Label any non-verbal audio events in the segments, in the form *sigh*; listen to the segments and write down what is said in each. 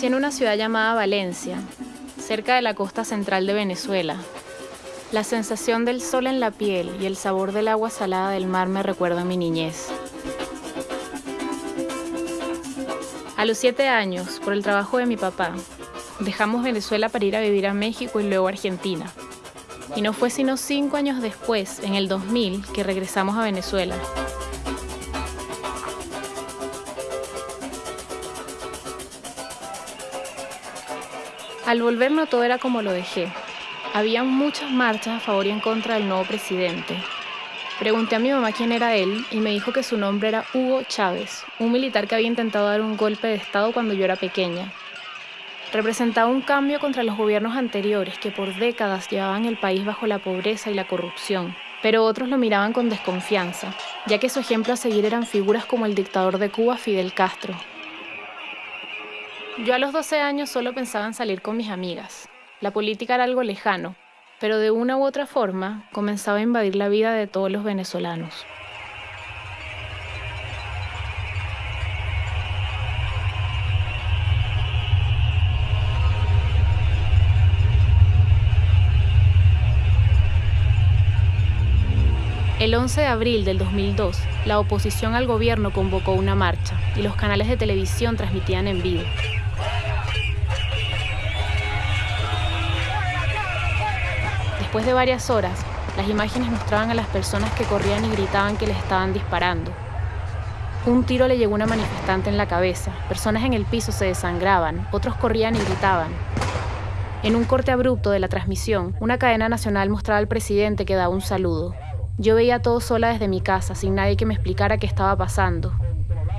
Nací en una ciudad llamada Valencia, cerca de la costa central de Venezuela. La sensación del sol en la piel y el sabor del agua salada del mar me recuerdan mi niñez. A los siete años, por el trabajo de mi papá, dejamos Venezuela para ir a vivir a México y luego a Argentina. Y no fue sino cinco años después, en el 2000, que regresamos a Venezuela. Al volver no todo era como lo dejé. Había muchas marchas a favor y en contra del nuevo presidente. Pregunté a mi mamá quién era él y me dijo que su nombre era Hugo Chávez, un militar que había intentado dar un golpe de Estado cuando yo era pequeña. Representaba un cambio contra los gobiernos anteriores que por décadas llevaban el país bajo la pobreza y la corrupción, pero otros lo miraban con desconfianza, ya que su ejemplo a seguir eran figuras como el dictador de Cuba Fidel Castro, yo a los 12 años solo pensaba en salir con mis amigas. La política era algo lejano, pero de una u otra forma comenzaba a invadir la vida de todos los venezolanos. El 11 de abril del 2002, la oposición al gobierno convocó una marcha y los canales de televisión transmitían en vivo. Después de varias horas, las imágenes mostraban a las personas que corrían y gritaban que les estaban disparando. Un tiro le llegó a una manifestante en la cabeza, personas en el piso se desangraban, otros corrían y gritaban. En un corte abrupto de la transmisión, una cadena nacional mostraba al presidente que daba un saludo. Yo veía todo sola desde mi casa, sin nadie que me explicara qué estaba pasando.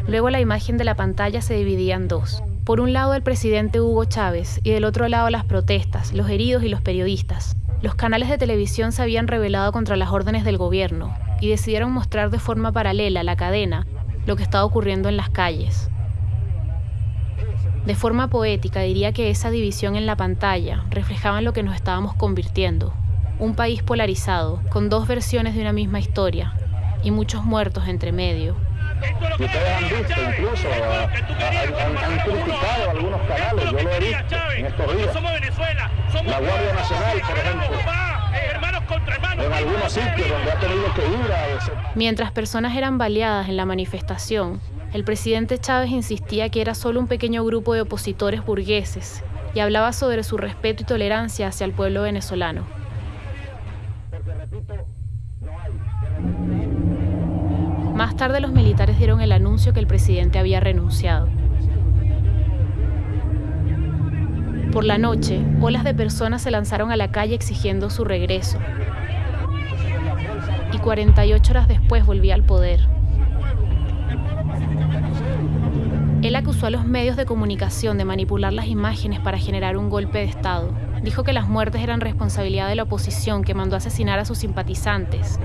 Luego la imagen de la pantalla se dividía en dos. Por un lado el presidente Hugo Chávez y del otro lado las protestas, los heridos y los periodistas. Los canales de televisión se habían rebelado contra las órdenes del gobierno y decidieron mostrar de forma paralela a la cadena lo que estaba ocurriendo en las calles. De forma poética diría que esa división en la pantalla reflejaba en lo que nos estábamos convirtiendo, un país polarizado, con dos versiones de una misma historia y muchos muertos entre medio. Y ustedes han visto incluso, han, han, criticado algunos canales, yo lo he visto en estos días. La Guardia Nacional, por ejemplo. En algunos sitios donde ha tenido que ir a... Mientras personas eran baleadas en la manifestación, el presidente Chávez insistía que era solo un pequeño grupo de opositores burgueses y hablaba sobre su respeto y tolerancia hacia el pueblo venezolano. Más tarde los militares dieron el anuncio que el presidente había renunciado. Por la noche, olas de personas se lanzaron a la calle exigiendo su regreso. Y 48 horas después volvía al poder. Él acusó a los medios de comunicación de manipular las imágenes para generar un golpe de Estado. Dijo que las muertes eran responsabilidad de la oposición que mandó asesinar a sus simpatizantes.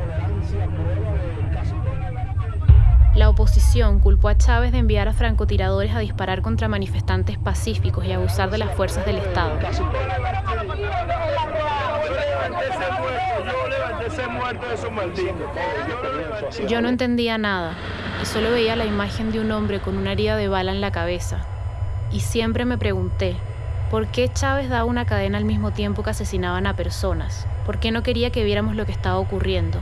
La oposición culpó a Chávez de enviar a francotiradores a disparar contra manifestantes pacíficos y abusar de las fuerzas del Estado. Yo no entendía nada y solo veía la imagen de un hombre con una herida de bala en la cabeza. Y siempre me pregunté, ¿por qué Chávez daba una cadena al mismo tiempo que asesinaban a personas? ¿Por qué no quería que viéramos lo que estaba ocurriendo?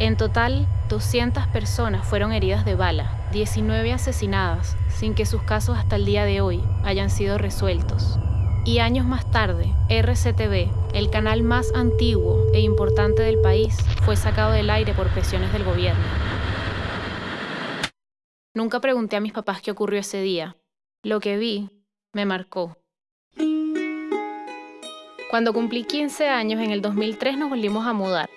En total, 200 personas fueron heridas de bala, 19 asesinadas, sin que sus casos hasta el día de hoy hayan sido resueltos. Y años más tarde, RCTV, el canal más antiguo e importante del país, fue sacado del aire por presiones del gobierno. Nunca pregunté a mis papás qué ocurrió ese día. Lo que vi me marcó. Cuando cumplí 15 años en el 2003 nos volvimos a mudar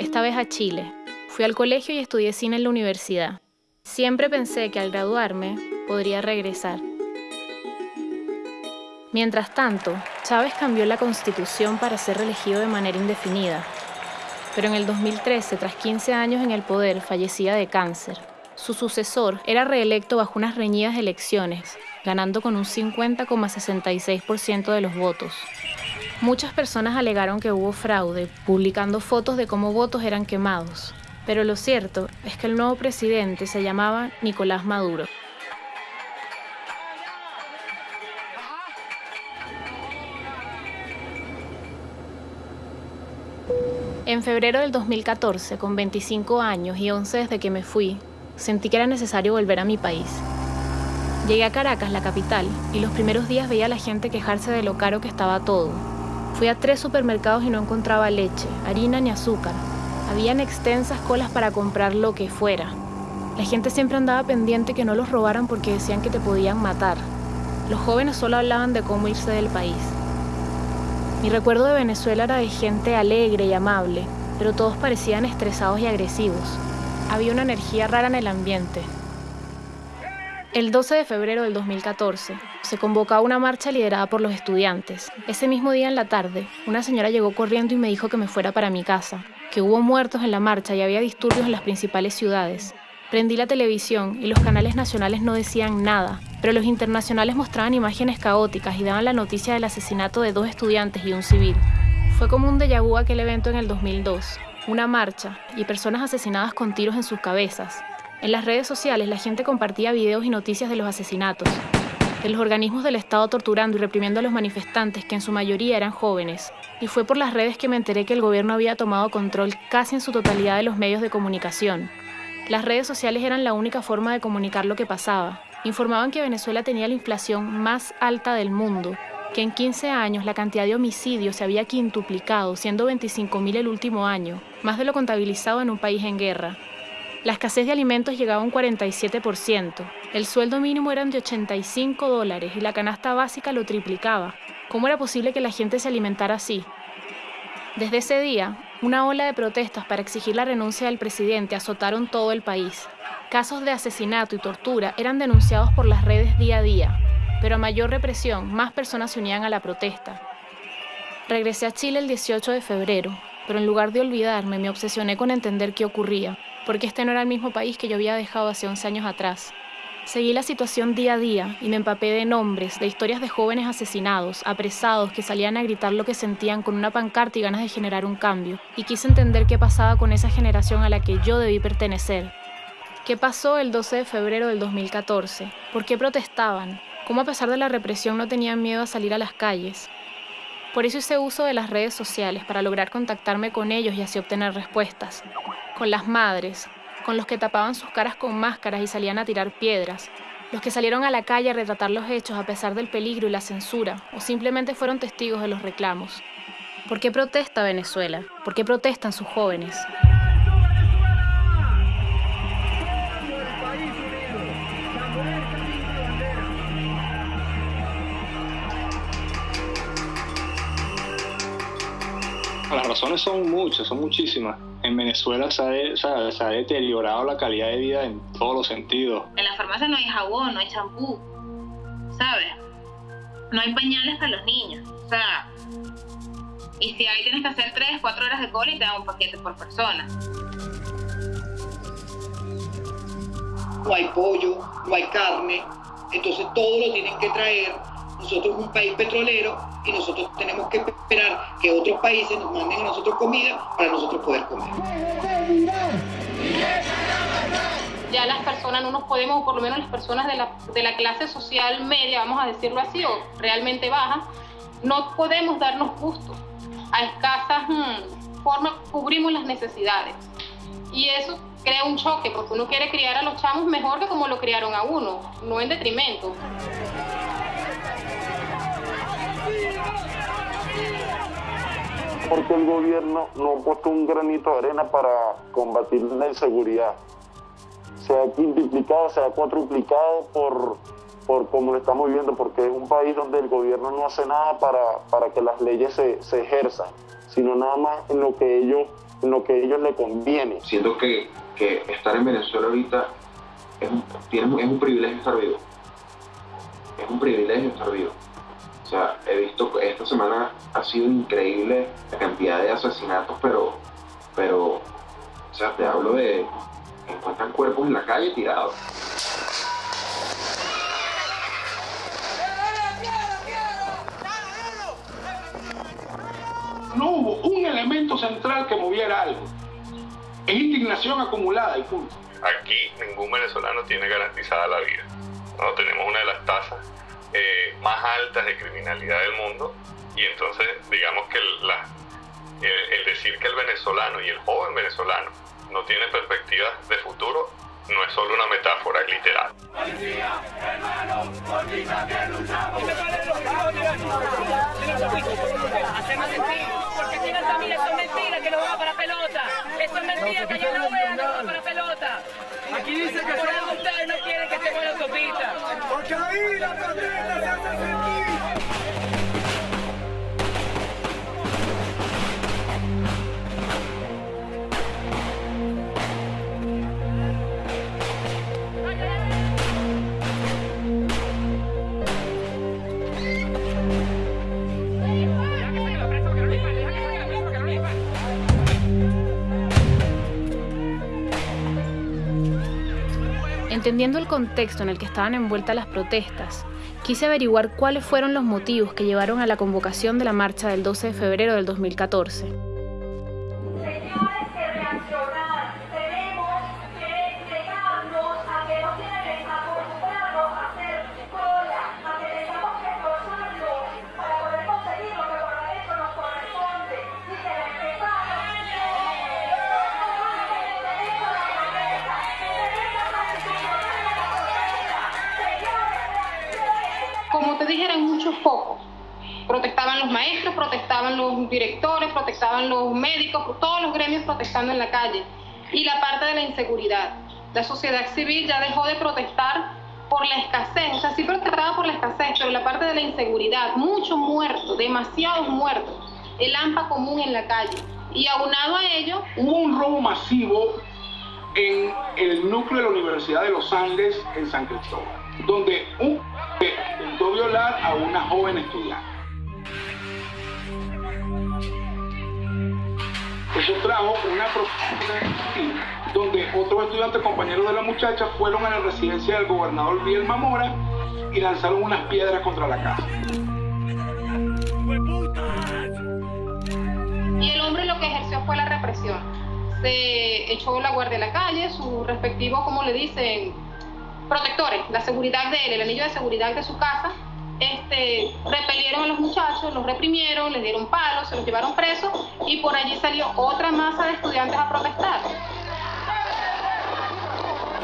esta vez a Chile. Fui al colegio y estudié cine en la universidad. Siempre pensé que al graduarme podría regresar. Mientras tanto, Chávez cambió la constitución para ser reelegido de manera indefinida. Pero en el 2013, tras 15 años en el poder, fallecía de cáncer. Su sucesor era reelecto bajo unas reñidas elecciones, ganando con un 50,66% de los votos. Muchas personas alegaron que hubo fraude, publicando fotos de cómo votos eran quemados, pero lo cierto es que el nuevo presidente se llamaba Nicolás Maduro. En febrero del 2014, con 25 años y 11 desde que me fui, sentí que era necesario volver a mi país. Llegué a Caracas, la capital, y los primeros días veía a la gente quejarse de lo caro que estaba todo. Fui a tres supermercados y no encontraba leche, harina ni azúcar. Habían extensas colas para comprar lo que fuera. La gente siempre andaba pendiente que no los robaran porque decían que te podían matar. Los jóvenes solo hablaban de cómo irse del país. Mi recuerdo de Venezuela era de gente alegre y amable, pero todos parecían estresados y agresivos. Había una energía rara en el ambiente. El 12 de febrero del 2014 se convocaba una marcha liderada por los estudiantes. Ese mismo día en la tarde, una señora llegó corriendo y me dijo que me fuera para mi casa, que hubo muertos en la marcha y había disturbios en las principales ciudades. Prendí la televisión y los canales nacionales no decían nada, pero los internacionales mostraban imágenes caóticas y daban la noticia del asesinato de dos estudiantes y un civil. Fue como un déjà vu aquel evento en el 2002, una marcha y personas asesinadas con tiros en sus cabezas. En las redes sociales la gente compartía videos y noticias de los asesinatos, de los organismos del Estado torturando y reprimiendo a los manifestantes, que en su mayoría eran jóvenes. Y fue por las redes que me enteré que el gobierno había tomado control casi en su totalidad de los medios de comunicación. Las redes sociales eran la única forma de comunicar lo que pasaba. Informaban que Venezuela tenía la inflación más alta del mundo, que en 15 años la cantidad de homicidios se había quintuplicado, siendo 25.000 el último año, más de lo contabilizado en un país en guerra. La escasez de alimentos llegaba a un 47%, el sueldo mínimo eran de 85 dólares y la canasta básica lo triplicaba. ¿Cómo era posible que la gente se alimentara así? Desde ese día, una ola de protestas para exigir la renuncia del presidente azotaron todo el país. Casos de asesinato y tortura eran denunciados por las redes día a día, pero a mayor represión, más personas se unían a la protesta. Regresé a Chile el 18 de febrero, pero en lugar de olvidarme, me obsesioné con entender qué ocurría, porque este no era el mismo país que yo había dejado hace 11 años atrás. Seguí la situación día a día y me empapé de nombres, de historias de jóvenes asesinados, apresados, que salían a gritar lo que sentían con una pancarta y ganas de generar un cambio. Y quise entender qué pasaba con esa generación a la que yo debí pertenecer. ¿Qué pasó el 12 de febrero del 2014? ¿Por qué protestaban? ¿Cómo a pesar de la represión no tenían miedo a salir a las calles? Por eso hice uso de las redes sociales para lograr contactarme con ellos y así obtener respuestas. Con las madres, con los que tapaban sus caras con máscaras y salían a tirar piedras, los que salieron a la calle a retratar los hechos a pesar del peligro y la censura, o simplemente fueron testigos de los reclamos. ¿Por qué protesta Venezuela? ¿Por qué protestan sus jóvenes? Las razones son muchas, son muchísimas en Venezuela se ha, deteriorado la calidad de vida en todos los sentidos. En la farmacia no hay jabón, no hay champú, ¿sabes? No hay pañales para los niños, o sea, y si hay tienes que hacer 3, 4 horas de cola y te dan un paquete por persona. No hay pollo, no hay carne, entonces todo lo tienen que traer. Nosotros un país petrolero y nosotros tenemos que esperar que otros países nos manden a nosotros comida para nosotros poder comer. Ya las personas no nos podemos, o por lo menos las personas de la, de la clase social media, vamos a decirlo así, o realmente baja, no podemos darnos gusto. A escasas hmm, formas cubrimos las necesidades. Y eso crea un choque, porque uno quiere criar a los chamos mejor que como lo criaron a uno, no en detrimento. Porque el gobierno no ha puesto un granito de arena para combatir la inseguridad. Se ha quintuplicado, se ha cuatruplicado por, por como lo estamos viendo, porque es un país donde el gobierno no hace nada para, para que las leyes se, se, ejerzan, sino nada más en lo que ellos, en lo que ellos les conviene. Siento que, que estar en Venezuela ahorita es un, es un privilegio estar. Es un privilegio estar. O sea, he visto, esta semana ha sido increíble la cantidad de asesinatos, pero, pero, o sea, te hablo de, encuentran cuerpos en la calle tirados. No hubo un elemento central que moviera algo. Es indignación acumulada y punto. Aquí ningún venezolano tiene garantizada la vida. No tenemos una de las tasas eh, más altas de criminalidad del mundo y entonces digamos que el, decir que el venezolano y el joven venezolano no tiene perspectivas de futuro no es solo una metáfora, es literal. Que. Aquí dice que ustedes no quieren que en la autopista. Porque ahí la protesta se hace Entendiendo el contexto en el que estaban envueltas las protestas, quise averiguar cuáles fueron los motivos que llevaron a la convocación de la marcha del 12 de febrero del 2014. En la calle. Y la parte de la inseguridad. La sociedad civil ya dejó de protestar por la escasez, o sea, sí protestaba por la escasez, pero la parte de la inseguridad, muchos muertos, demasiados muertos, el AMPA común en la calle. Y aunado a ello... Hubo un robo masivo en el núcleo de la Universidad de los Andes en San Cristóbal, donde un intentó violar a una joven estudiante. Eso trajo una propuesta donde otros estudiantes compañeros de la muchacha fueron a la residencia del gobernador Biel Mamora y lanzaron unas piedras contra la casa. Y el hombre lo que ejerció fue la represión. Se echó la guardia a la calle, sus respectivos, como le dicen, protectores, la seguridad de él, el anillo de seguridad de su casa, este, repelieron a los muchachos, los reprimieron, les dieron palos, se los llevaron presos y por allí salió otra masa de estudiantes a protestar.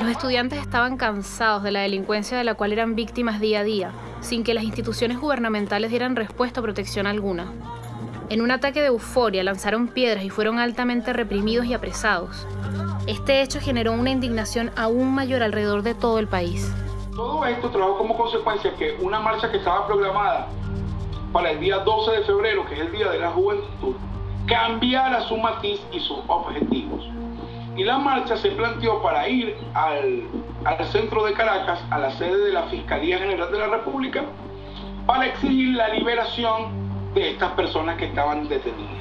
Los estudiantes estaban cansados de la delincuencia de la cual eran víctimas día a día, sin que las instituciones gubernamentales dieran respuesta o protección alguna. En un ataque de euforia lanzaron piedras y fueron altamente reprimidos y apresados. Este hecho generó una indignación aún mayor alrededor de todo el país. Todo esto trajo como consecuencia que una marcha que estaba programada para el día 12 de febrero, que es el Día de la Juventud, cambiara su matiz y sus objetivos. Y la marcha se planteó para ir al, al centro de Caracas, a la sede de la Fiscalía General de la República, para exigir la liberación de estas personas que estaban detenidas.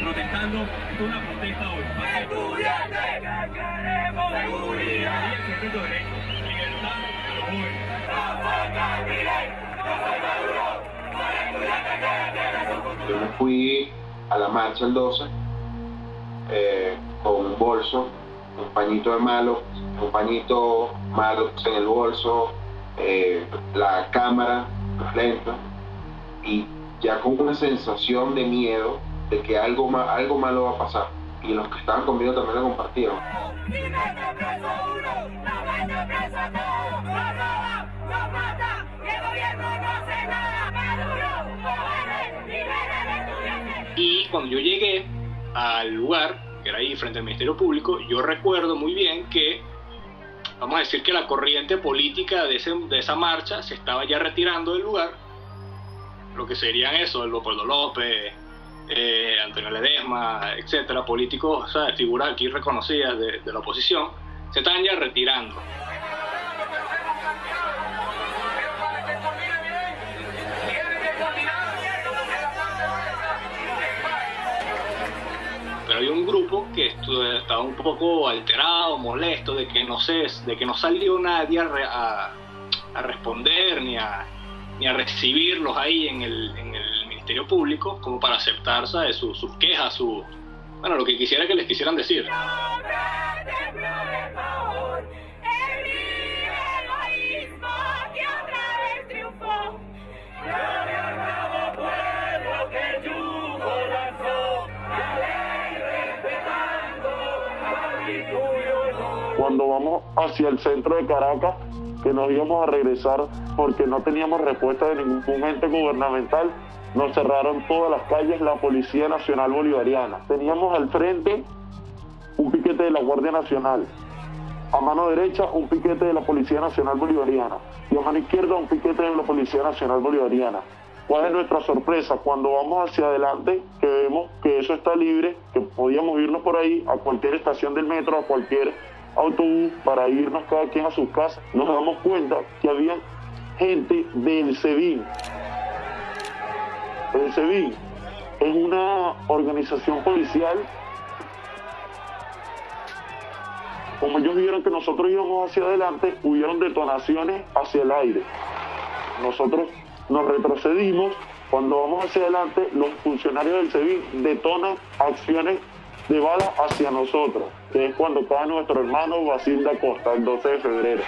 Protestando una protesta hoy. Estudiantes que queremos seguridad. Y el secreto derecho, libertad a los jóvenes. No soy no soy Maduro, soy estudiante que quiere su futuro. Yo me fui a la marcha el 12 eh, con un bolso, un pañito de malo, un pañito malo en el bolso, eh, la cámara, las lentes, y ya con una sensación de miedo de que algo, algo malo va a pasar. Y los que estaban conmigo también lo compartieron. Y cuando yo llegué al lugar, que era ahí frente al Ministerio Público, yo recuerdo muy bien que, vamos a decir que la corriente política de, de esa marcha se estaba ya retirando del lugar, lo que serían eso, el Leopoldo López, eh, Antonio Ledesma, etcétera, políticos, figuras aquí reconocidas de, la oposición, se están ya retirando. Pero hay un grupo que estaba un poco alterado, molesto de que no sé, de que no salió nadie a, responder ni a, recibirlos ahí en el Ministerio Público como para aceptar sus, quejas, su, bueno, lo que quisiera que les quisieran decir. cuando vamos hacia el centro de Caracas, que nos íbamos a regresar porque no teníamos respuesta de ningún ente gubernamental, nos cerraron todas las calles la Policía Nacional Bolivariana. Teníamos al frente un piquete de la Guardia Nacional, a mano derecha un piquete de la Policía Nacional Bolivariana y a mano izquierda un piquete de la Policía Nacional Bolivariana. ¿Cuál es nuestra sorpresa? Cuando vamos hacia adelante, que vemos que eso está libre, que podíamos irnos por ahí a cualquier estación del metro, a cualquier autobús para irnos cada quien a su casa, nos damos cuenta que había gente del SEBIN. El SEBIN es una organización policial. Como ellos vieron que nosotros íbamos hacia adelante, hubieron detonaciones hacia el aire. Nosotros nos retrocedimos. Cuando vamos hacia adelante, los funcionarios del SEBIN detonan acciones de bala hacia nosotros, es cuando cae nuestro hermano Basil da Costa, el 12 de febrero.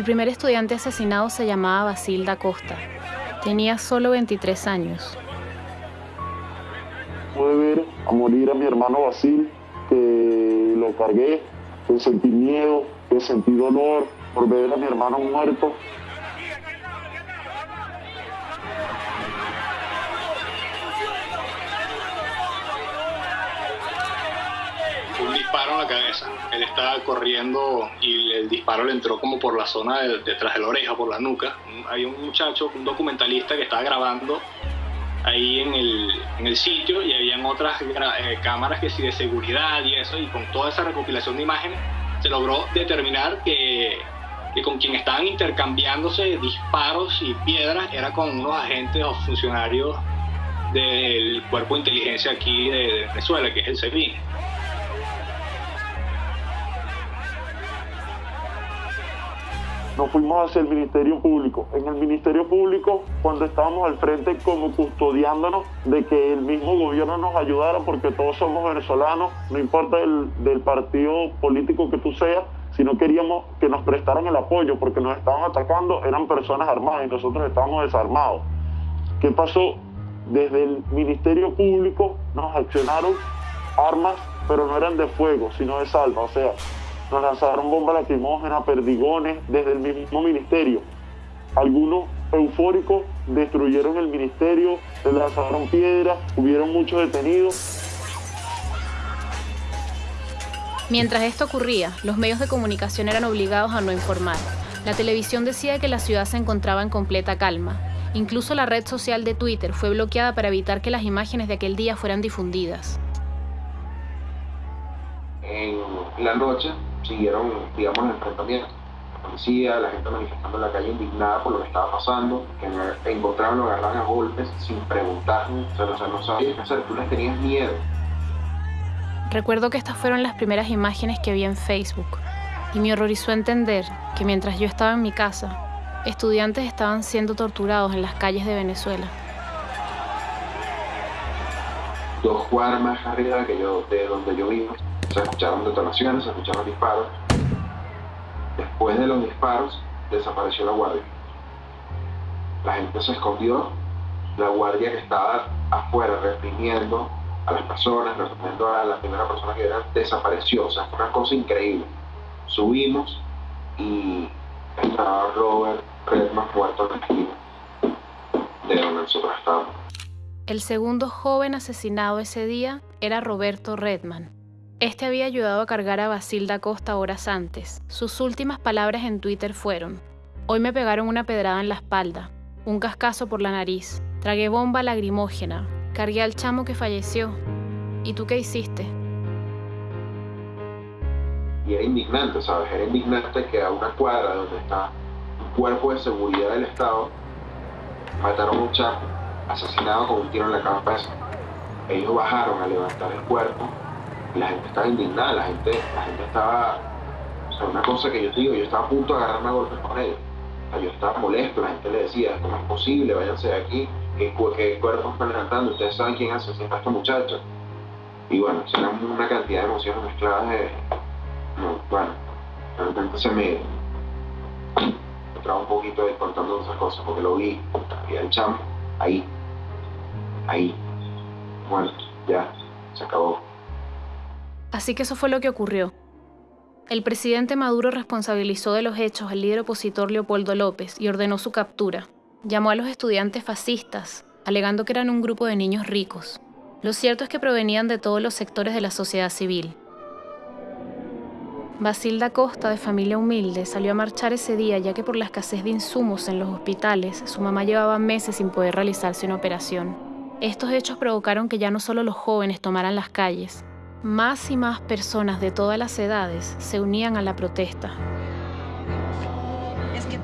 El primer estudiante asesinado se llamaba Basil da Costa. Tenía solo 23 años pude ver a morir a mi hermano Basil, que lo cargué, que sentí miedo, que sentí dolor por ver a mi hermano muerto. Cabeza. Él estaba corriendo y el disparo le entró como por la zona detrás de la oreja, por la nuca. Hay un muchacho, un documentalista que estaba grabando ahí en el, en el sitio y habían otras eh, cámaras que sí de seguridad y eso, y con toda esa recopilación de imágenes se logró determinar que, con quien estaban intercambiándose disparos y piedras era con unos agentes o funcionarios del cuerpo de inteligencia aquí de, Venezuela, que es el CEBIN. Nos fuimos hacia el Ministerio Público. En el Ministerio Público, cuando estábamos al frente como custodiándonos de que el mismo gobierno nos ayudara, porque todos somos venezolanos, no importa el, del partido político que tú seas, sino queríamos que nos prestaran el apoyo, porque nos estaban atacando, eran personas armadas y nosotros estábamos desarmados. ¿Qué pasó? Desde el Ministerio Público nos accionaron armas, pero no eran de fuego, sino de salva, o sea, nos lanzaron bombas lacrimógenas, perdigones desde el mismo ministerio. Algunos eufóricos destruyeron el ministerio, le lanzaron piedras, hubieron muchos detenidos. Mientras esto ocurría, los medios de comunicación eran obligados a no informar. La televisión decía que la ciudad se encontraba en completa calma. Incluso la red social de Twitter fue bloqueada para evitar que las imágenes de aquel día fueran difundidas. En la noche siguieron, digamos, el enfrentamiento. La policía, la gente manifestando en la calle indignada por lo que estaba pasando, que encontraron, lo agarraron a golpes sin preguntar, o sea, no sabían qué hacer, tú les tenías miedo. Recuerdo que estas fueron las primeras imágenes que vi en Facebook y me horrorizó entender que mientras yo estaba en mi casa, estudiantes estaban siendo torturados en las calles de Venezuela. Dos cuadras más arriba que yo, de donde yo vivo, se escucharon detonaciones, se escucharon disparos. Después de los disparos, desapareció la guardia. La gente se escondió, la guardia que estaba afuera reprimiendo a las personas, reprimiendo a la primera persona que era, desapareció. O sea, fue una cosa increíble. Subimos y estaba Robert Redman muerto en la esquina de donde nosotros estábamos. El segundo joven asesinado ese día era Roberto Redman. Este había ayudado a cargar a Basilda Costa horas antes. Sus últimas palabras en Twitter fueron, Hoy me pegaron una pedrada en la espalda, un cascazo por la nariz, tragué bomba lagrimógena, cargué al chamo que falleció. ¿Y tú qué hiciste? y era indignante, ¿sabes? Era indignante que a una cuadra donde está un cuerpo de seguridad del Estado mataron a un chapo asesinado con un tiro en la cabeza. Ellos bajaron a levantar el cuerpo la gente estaba indignada, la gente, la gente estaba, o sea, una cosa que yo digo, yo estaba a punto de agarrarme a golpes con ellos. O sea, yo estaba molesto, la gente le decía, ¿cómo es posible? Váyanse de aquí, ¿qué, qué cuerpos están levantando? Ustedes saben quién asesina a estos muchachos. Y bueno, eran una cantidad de emociones mezcladas de, no, bueno, de repente se me, traba un poquito de contando esas cosas porque lo vi, vi al chamo, ahí, ahí, bueno, ya, se acabó. Así que eso fue lo que ocurrió. El presidente Maduro responsabilizó de los hechos al líder opositor Leopoldo López y ordenó su captura. Llamó a los estudiantes fascistas, alegando que eran un grupo de niños ricos. Lo cierto es que provenían de todos los sectores de la sociedad civil. Basilda Costa, de familia humilde, salió a marchar ese día ya que por la escasez de insumos en los hospitales, su mamá llevaba meses sin poder realizarse una operación. Estos hechos provocaron que ya no solo los jóvenes tomaran las calles, más y más personas de todas las edades se unían a la protesta. Es que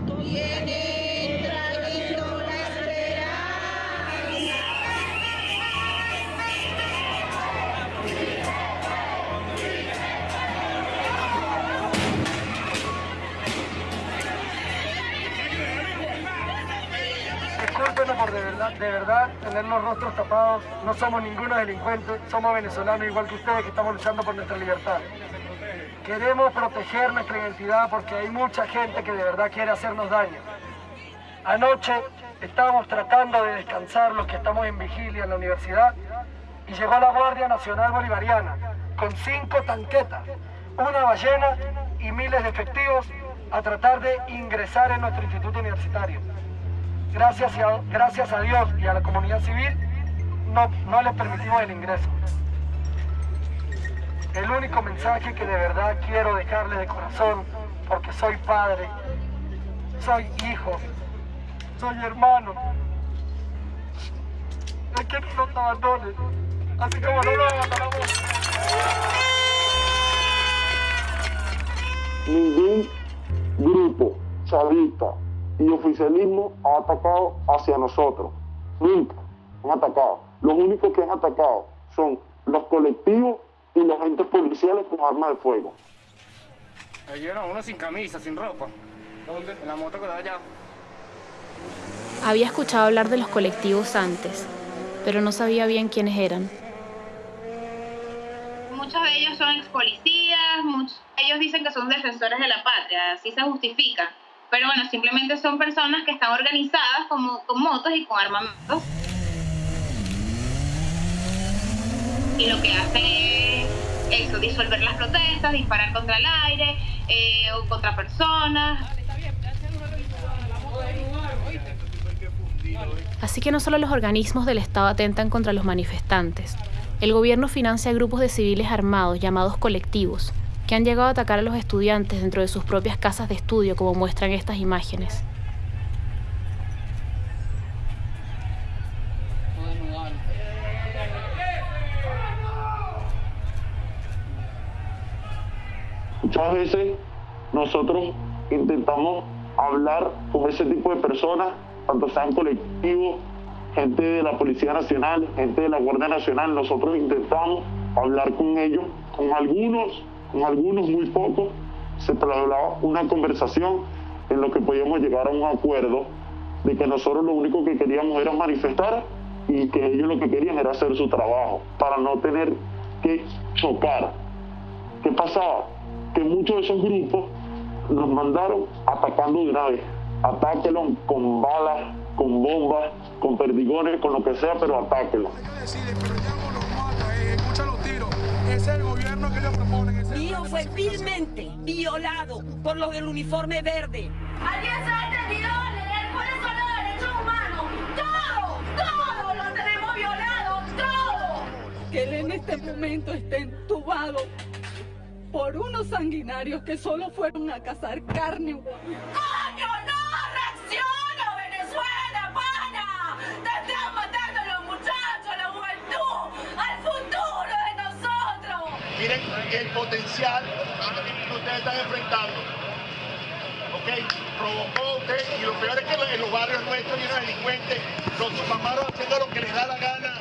Discúlpenos por de verdad, de verdad tener los rostros tapados. No somos ninguno delincuente, somos venezolanos igual que ustedes que estamos luchando por nuestra libertad. Queremos proteger nuestra identidad porque hay mucha gente que de verdad quiere hacernos daño. Anoche estábamos tratando de descansar los que estamos en vigilia en la universidad y llegó la Guardia Nacional Bolivariana con cinco tanquetas, una ballena y miles de efectivos a tratar de ingresar en nuestro instituto universitario. Gracias a, gracias a Dios y a la comunidad civil no, no les permitimos el ingreso. El único mensaje que de verdad quiero dejarles de corazón, porque soy padre, soy hijo, soy hermano, es que no nos abandonen, así como no nos abandonamos. ningún grupo chavista y oficialismo ha atacado hacia nosotros. Nunca han atacado. Los únicos que han atacado son los colectivos y los agentes policiales con armas de fuego. Llevaron uno sin camisa, sin ropa. ¿Dónde? En la moto que da allá. Había escuchado hablar de los colectivos antes, pero no sabía bien quiénes eran. Muchos de ellos son ex policías, muchos ellos dicen que son defensores de la patria, así se justifica. Pero bueno, simplemente son personas que están organizadas como, con motos y con armamentos. Y lo que hacen es eso, disolver las protestas, disparar contra el aire eh, o contra personas. Así que no solo los organismos del Estado atentan contra los manifestantes, el gobierno financia grupos de civiles armados llamados colectivos, que han llegado a atacar a los estudiantes dentro de sus propias casas de estudio, como muestran estas imágenes. Muchas veces nosotros intentamos hablar con ese tipo de personas, tanto sean colectivos, gente de la Policía Nacional, gente de la Guardia Nacional, nosotros intentamos hablar con ellos, con algunos, con algunos muy pocos, se trasladaba una conversación en lo que podíamos llegar a un acuerdo de que nosotros lo único que queríamos era manifestar y que ellos lo que querían era hacer su trabajo, para no tener que chocar. ¿Qué pasaba? Que muchos de esos grupos nos mandaron atacando de una vez. Atáquenlo con balas, con bombas, con perdigones, con lo que sea, pero atáquenlo. Es el gobierno que ellos proponen. Mi hijo fue vilmente violado por los del uniforme verde. ¿Alguien se ha entendido a leer cuáles son los derechos humanos? ¡Todo! ¡Todo lo tenemos violado! ¡Todo! Que él en este momento está entubado por unos sanguinarios que solo fueron a cazar carne. ¡Coño, no! El potencial que ustedes están enfrentando. ¿Ok? Provocó usted, y lo peor es que en los barrios nuestros llenos de delincuentes, los mamaron haciendo lo que les da la gana.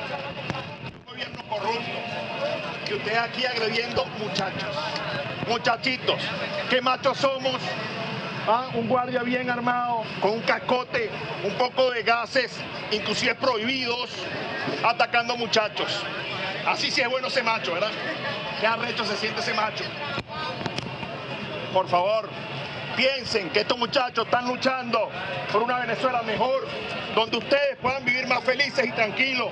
Un gobierno corrupto. Y ustedes aquí agrediendo muchachos. Muchachitos, qué machos somos. Ah, un guardia bien armado, con un cascote, un poco de gases, inclusive prohibidos, atacando muchachos. Así sí es bueno ese macho, ¿verdad? Qué arrecho se siente ese macho. Por favor, piensen que estos muchachos están luchando por una Venezuela mejor, donde ustedes puedan vivir más felices y tranquilos,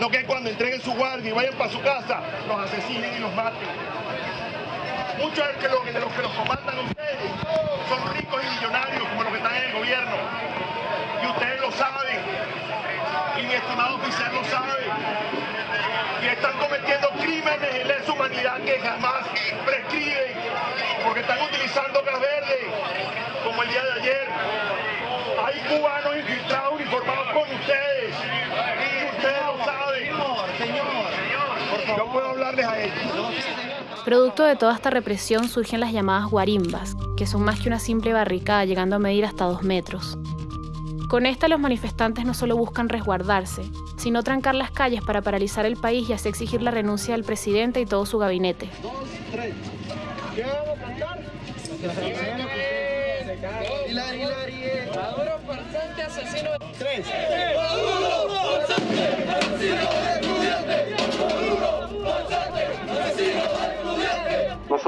no que cuando entreguen su guardia y vayan para su casa, los asesinen y los maten. Muchos de los, de los que los comandan ustedes son ricos y millonarios como los que están en el gobierno. Y ustedes lo saben. Y mi estimado oficial lo sabe. Y están cometiendo crímenes de lesa humanidad que jamás prescriben. Porque están utilizando gas verde, como el día de ayer. Hay cubanos infiltrados uniformados con ustedes. Y ustedes lo saben. Señor, señor. Yo puedo hablarles a ellos. Producto de toda esta represión surgen las llamadas guarimbas, que son más que una simple barricada llegando a medir hasta dos metros. Con esta los manifestantes no solo buscan resguardarse, sino trancar las calles para paralizar el país y así exigir la renuncia del presidente y todo su gabinete. Dos, tres. ¿Qué vamos a cantar? Hilari, Hilari. Maduro, farsante, asesino. Tres.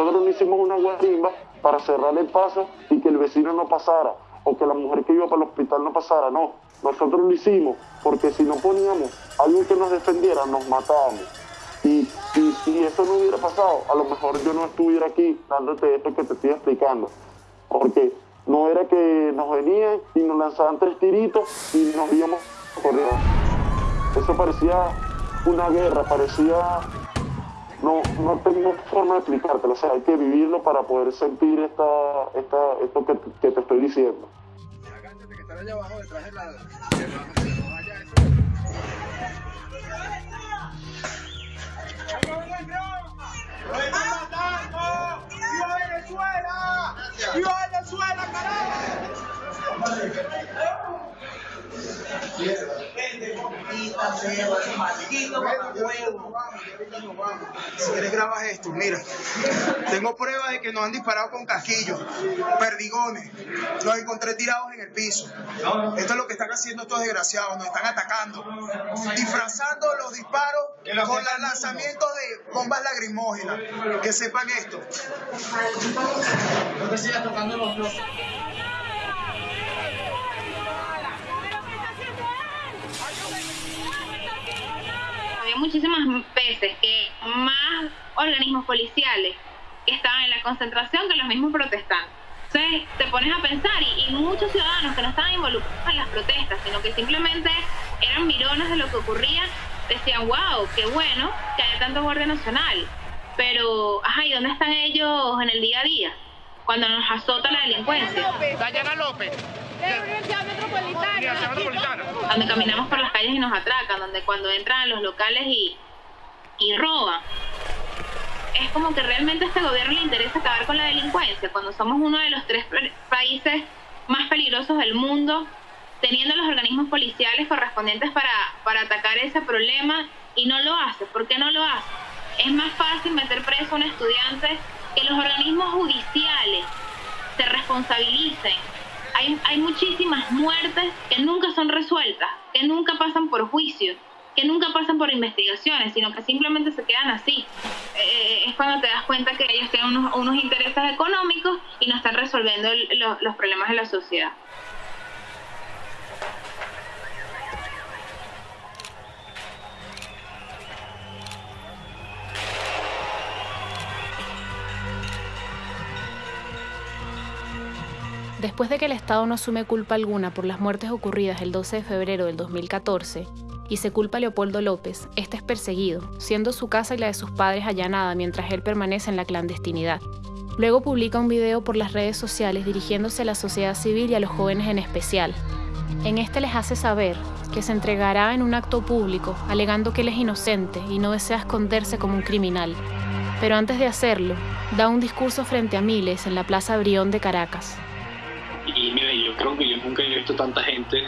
Nosotros no hicimos una guarimba para cerrar el paso y que el vecino no pasara o que la mujer que iba para el hospital no pasara, no. Nosotros lo hicimos porque si no poníamos algo que nos defendiera, nos matábamos. Y, y si eso no hubiera pasado, a lo mejor yo no estuviera aquí dándote esto que te estoy explicando. Porque no era que nos venían y nos lanzaban tres tiritos y nos íbamos corriendo. Eso parecía una guerra, parecía no, no tengo forma de explicártelo, o sea, hay que vivirlo para poder sentir esta, esta, esto que, te estoy diciendo. allá abajo detrás de la... ¡Viva Venezuela! ¡Viva Venezuela, carajo! Si quieres grabas esto, mira. Tengo pruebas de que nos han disparado con casquillos, perdigones. Los encontré tirados en el piso. Esto es lo que están haciendo estos desgraciados, nos están atacando. Disfrazando los disparos con los lanzamientos de bombas lacrimógenas. Que sepan esto. No te sigas tocando los había muchísimas veces que más organismos policiales que estaban en la concentración que los mismos protestantes. Entonces te pones a pensar y, y, muchos ciudadanos que no estaban involucrados en las protestas, sino que simplemente eran mirones de lo que ocurría, decían, wow, qué bueno que haya tanto Guardia Nacional. Pero, ajá, ¿y dónde están ellos en el día a día? Cuando nos azota la delincuencia. Dayana López. De la Universidad Metropolitana. Donde caminamos por las calles y nos atracan, donde cuando entran a los locales y, y roban. Es como que realmente a este gobierno le interesa acabar con la delincuencia, cuando somos uno de los tres países más peligrosos del mundo, teniendo los organismos policiales correspondientes para, para atacar ese problema y no lo hace. ¿Por qué no lo hace? Es más fácil meter preso a un estudiante que los organismos judiciales se responsabilicen hay, hay muchísimas muertes que nunca son resueltas, que nunca pasan por juicio, que nunca pasan por investigaciones, sino que simplemente se quedan así. Eh, es cuando te das cuenta que ellos tienen unos, unos intereses económicos y no están resolviendo los problemas de la sociedad. Después de que el Estado no asume culpa alguna por las muertes ocurridas el 12 de febrero del 2014 y se culpa a Leopoldo López, este es perseguido, siendo su casa y la de sus padres allanada mientras él permanece en la clandestinidad. Luego publica un video por las redes sociales dirigiéndose a la sociedad civil y a los jóvenes en especial. En este les hace saber que se entregará en un acto público, alegando que él es inocente y no desea esconderse como un criminal. Pero antes de hacerlo, da un discurso frente a miles en la Plaza Brión de Caracas. Y mira, yo creo que yo nunca he visto tanta gente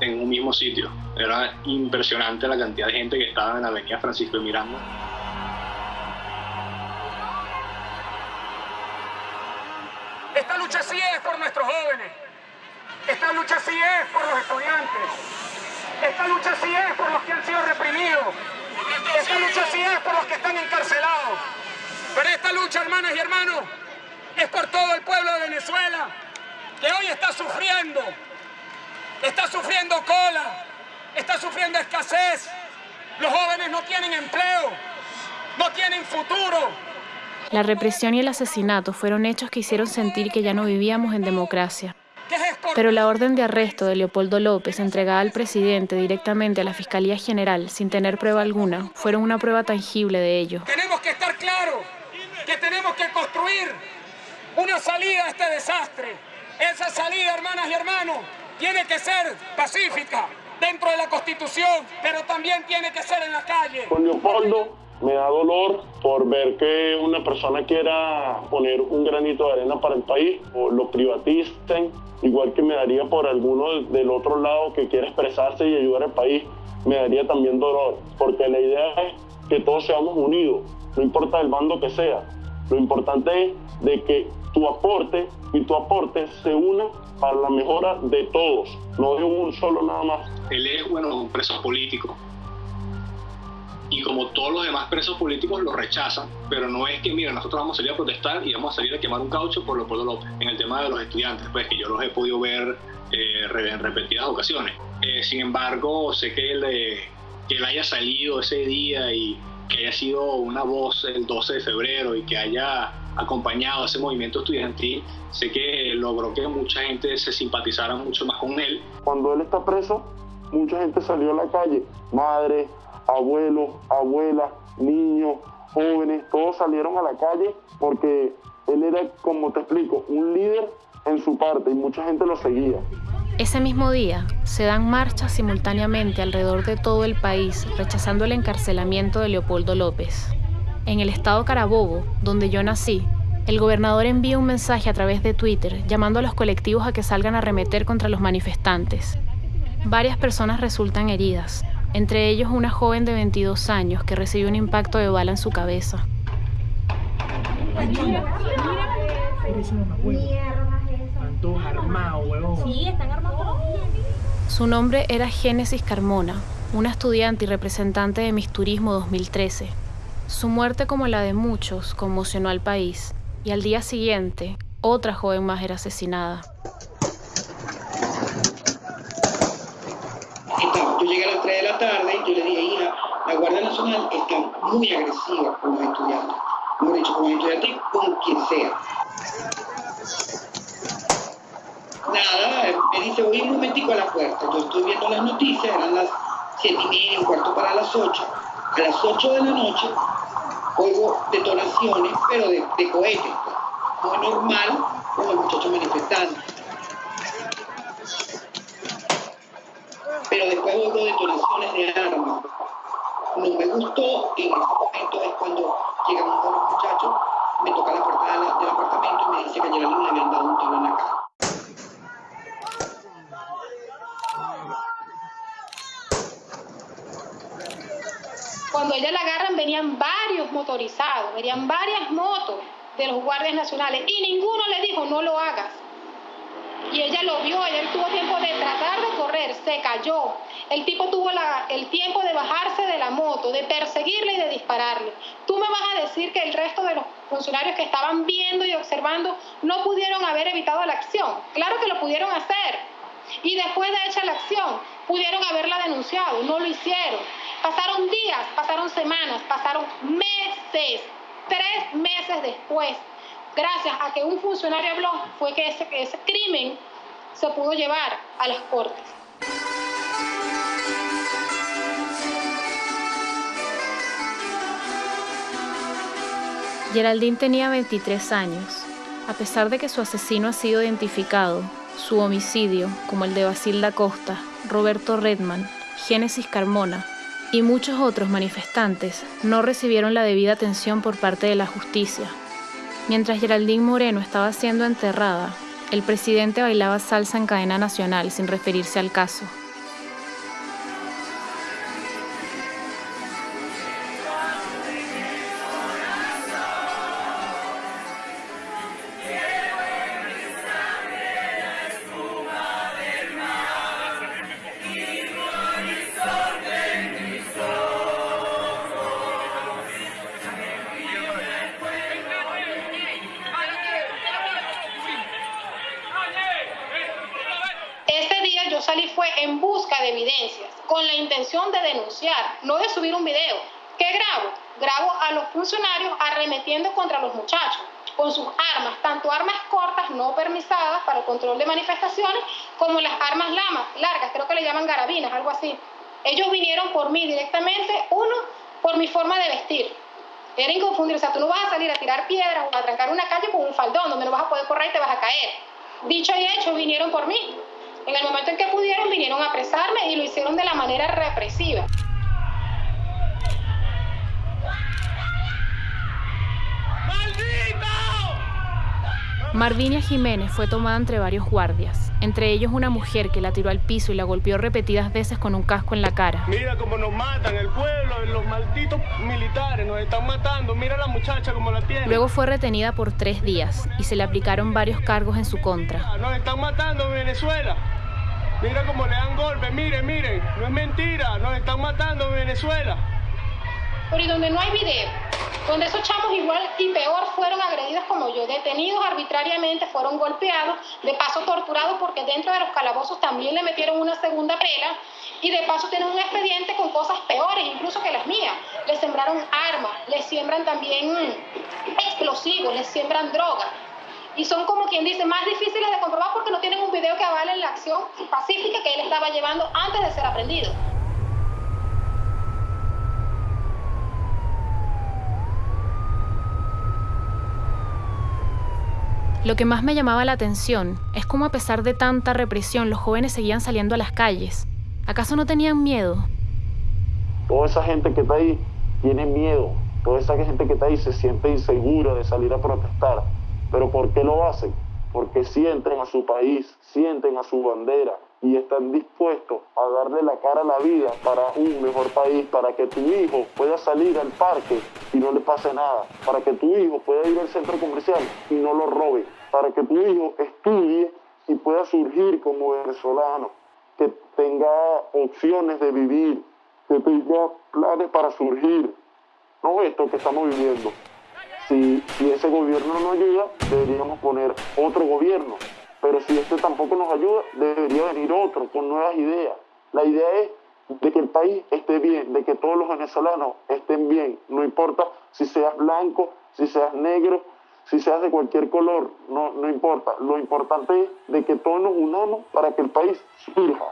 en un mismo sitio. Era impresionante la cantidad de gente que estaba en la avenida Francisco de Miranda. Esta lucha sí es por nuestros jóvenes. Esta lucha sí es por los estudiantes. Esta lucha sí es por los que han sido reprimidos. Esta lucha sí es por los que están encarcelados. Pero esta lucha, hermanas y hermanos, es por todo el pueblo de Venezuela, que hoy está sufriendo. Está sufriendo cola, está sufriendo escasez. Los jóvenes no tienen empleo, no tienen futuro. La represión y el asesinato fueron hechos que hicieron sentir que ya no vivíamos en democracia. Pero la orden de arresto de Leopoldo López entregada al presidente directamente a la Fiscalía General sin tener prueba alguna fueron una prueba tangible de ello. Tenemos que estar claros que tenemos que construir una salida a este desastre. Esa salida, hermanas y hermanos, tiene que ser pacífica dentro de la Constitución, pero también tiene que ser en la calle. Con Leopoldo me da dolor por ver que una persona quiera poner un granito de arena para el país o lo privaticen, igual que me daría por alguno del otro lado que quiera expresarse y ayudar al país, me daría también dolor, porque la idea es que todos seamos unidos, no importa el bando que sea. Lo importante es de que tu aporte y tu aporte se una para la mejora de todos, no de un solo nada más. Él es, bueno, un preso político. Y como todos los demás presos políticos lo rechazan, pero no es que, mira, nosotros vamos a salir a protestar y vamos a salir a quemar un caucho por Leopoldo López. En el tema de los estudiantes, pues que yo los he podido ver eh, en repetidas ocasiones. Eh, sin embargo, sé que él, eh, que él haya salido ese día y que haya sido una voz el 12 de febrero y que haya acompañado ese movimiento estudiantil, sé que logró que mucha gente se simpatizara mucho más con él. Cuando él está preso, mucha gente salió a la calle, madres, abuelos, abuelas, niños, jóvenes, todos salieron a la calle porque él era, como te explico, un líder en su parte y mucha gente lo seguía. Ese mismo día se dan marchas simultáneamente alrededor de todo el país rechazando el encarcelamiento de Leopoldo López. En el estado Carabobo, donde yo nací, el gobernador envía un mensaje a través de Twitter llamando a los colectivos a que salgan a arremeter contra los manifestantes. Varias personas resultan heridas, entre ellos una joven de 22 años que recibió un impacto de bala en su cabeza. Su nombre era Génesis Carmona, una estudiante y representante de Miss Turismo 2013. Su muerte, como la de muchos, conmocionó al país, y al día siguiente, otra joven más era asesinada. Yo llegué a las 3 de la tarde y yo le dije, hija, la Guardia Nacional está muy agresiva con los estudiantes. Hemos dicho, con los estudiantes con quien sea. Nada, me dice, voy un momentico a la puerta. Yo estoy viendo las noticias, eran las 7 y media, un cuarto para las 8. A las 8 de la noche oigo detonaciones, pero de, cohetes. Muy normal con los muchachos manifestantes. pero después oigo detonaciones de armas. No me gustó, en ese momento es cuando llegan los muchachos, me toca la puerta del apartamento y me dice que a Geraldine le habían dado un tiro en la cara. Cuando ella la agarran venían varios motorizados, venían varias motos de los guardias nacionales y ninguno le dijo no lo hagas y ella lo vio, ella tuvo tiempo de tratar de correr, se cayó. El tipo tuvo el tiempo de bajarse de la moto, de perseguirle y de dispararle. Tú me vas a decir que el resto de los funcionarios que estaban viendo y observando no pudieron haber evitado la acción. Claro que lo pudieron hacer. Y después de hecha la acción, pudieron haberla denunciado, no lo hicieron. Pasaron días, pasaron semanas, pasaron meses, tres meses después gracias a que un funcionario habló, fue que ese, ese crimen se pudo llevar a las cortes. Geraldine tenía 23 años. A pesar de que su asesino ha sido identificado, su homicidio, como el de Basilda Costa, Roberto Redman, Génesis Carmona, Y muchos otros manifestantes no recibieron la debida atención por parte de la justicia. Mientras Geraldine Moreno estaba siendo enterrada, el presidente bailaba salsa en cadena nacional sin referirse al caso. Subir un video. ¿Qué grabo? Grabo a los funcionarios arremetiendo contra los muchachos, con sus armas, tanto armas cortas no permisadas para el control de manifestaciones, como las armas lamas, largas, creo que le llaman garabinas, algo así. Ellos vinieron por mí directamente, uno, por mi forma de vestir. Era inconfundible, o sea, tú no vas a salir a tirar piedras o a trancar una calle con un faldón donde no vas a poder correr y te vas a caer. Dicho y hecho, vinieron por mí. En el momento en que pudieron, vinieron a apresarme y lo hicieron de la manera represiva. Marvinia Jiménez fue tomada entre varios guardias, entre ellos una mujer que la tiró al piso y la golpeó repetidas veces con un casco en la cara. Mira cómo nos matan, el pueblo, los malditos militares nos están matando, mira a la muchacha como la tiene. Luego fue retenida por tres días y se le aplicaron varios cargos en su contra. Nos están matando en Venezuela. Mira cómo le dan golpes, miren, miren, no es mentira, nos están matando en Venezuela. Pero y donde no hay video, donde esos chamos igual y peor fueron agredidos como yo, detenidos arbitrariamente, fueron golpeados, de paso torturados porque dentro de los calabozos también le metieron una segunda pela y de paso tienen un expediente con cosas peores incluso que las mías. Les sembraron armas, les siembran también explosivos, les siembran drogas y son como quien dice más difíciles de comprobar porque no tienen un video que avale la acción pacífica que él estaba llevando antes de ser aprendido. Lo que más me llamaba la atención es cómo a pesar de tanta represión los jóvenes seguían saliendo a las calles. ¿Acaso no tenían miedo? Toda esa gente que está ahí tiene miedo. Toda esa gente que está ahí se siente insegura de salir a protestar. ¿Pero por qué lo hacen? Porque sienten a su país, sienten a su bandera y están dispuestos a darle la cara a la vida para un mejor país, para que tu hijo pueda salir al parque y no le pase nada, para que tu hijo pueda ir al centro comercial y no lo robe, para que tu hijo estudie y pueda surgir como venezolano, que tenga opciones de vivir, que tenga planes para surgir, no esto que estamos viviendo. Si, ese gobierno no ayuda, deberíamos poner otro gobierno. Pero si este tampoco nos ayuda, debería venir otro con nuevas ideas. La idea es de que el país esté bien, de que todos los venezolanos estén bien. No importa si seas blanco, si seas negro, si seas de cualquier color, no, no importa. Lo importante es de que todos nos unamos para que el país surja.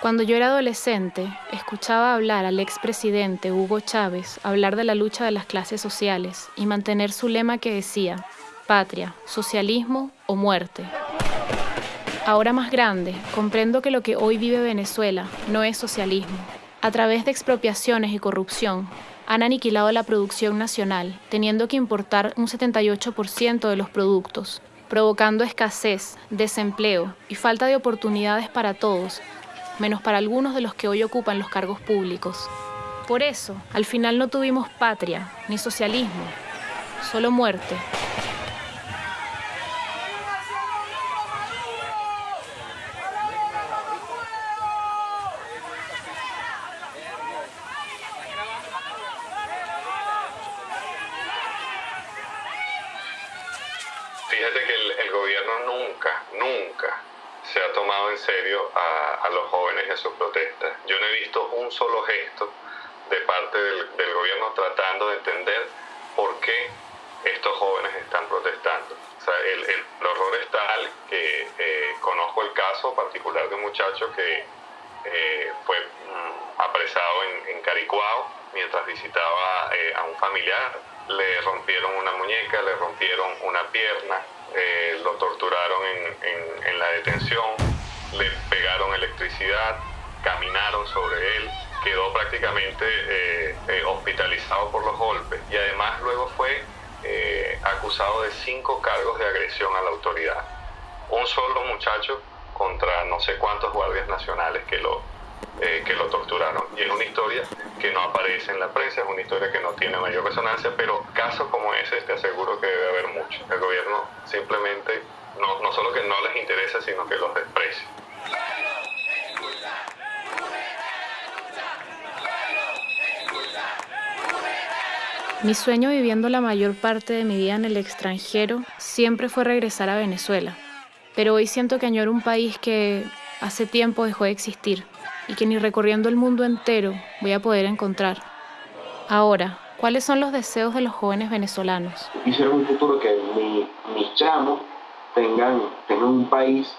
Cuando yo era adolescente, escuchaba hablar al expresidente Hugo Chávez hablar de la lucha de las clases sociales y mantener su lema que decía, patria, socialismo o muerte. Ahora más grande, comprendo que lo que hoy vive Venezuela no es socialismo. A través de expropiaciones y corrupción, han aniquilado la producción nacional, teniendo que importar un 78% de los productos, provocando escasez, desempleo y falta de oportunidades para todos menos para algunos de los que hoy ocupan los cargos públicos. Por eso, al final no tuvimos patria, ni socialismo, solo muerte. Fíjate que el, el gobierno nunca, nunca se ha tomado en serio a, los jóvenes en sus protestas. Yo no he visto un solo gesto de parte del, gobierno tratando de entender por qué estos jóvenes están protestando. O sea, el, el, horror es tal que eh, conozco el caso particular de un muchacho que eh, fue mm, apresado en, en, Caricuao mientras visitaba eh, a un familiar. Le rompieron una muñeca, le rompieron una pierna, eh, lo torturaron en, en, la detención, le pegaron electricidad, caminaron sobre él, quedó prácticamente eh, eh, hospitalizado por los golpes y además luego fue eh, acusado de cinco cargos de agresión a la autoridad. Un solo muchacho contra no sé cuántos guardias nacionales que lo, que lo torturaron. Y es una historia que no aparece en la prensa, es una historia que no tiene mayor resonancia, pero casos como ese te aseguro que debe haber mucho. El simplemente no, no solo que no les interesa, sino que los desprecia. Mi sueño viviendo la mayor parte de mi vida en el extranjero siempre fue regresar a Venezuela, pero hoy siento que añoro un país que hace tiempo dejó de existir y que ni recorriendo el mundo entero voy a poder encontrar. Ahora, ¿cuáles son los deseos de los jóvenes venezolanos? Quisiera un futuro que mi, mis chamos tengan, tengan un país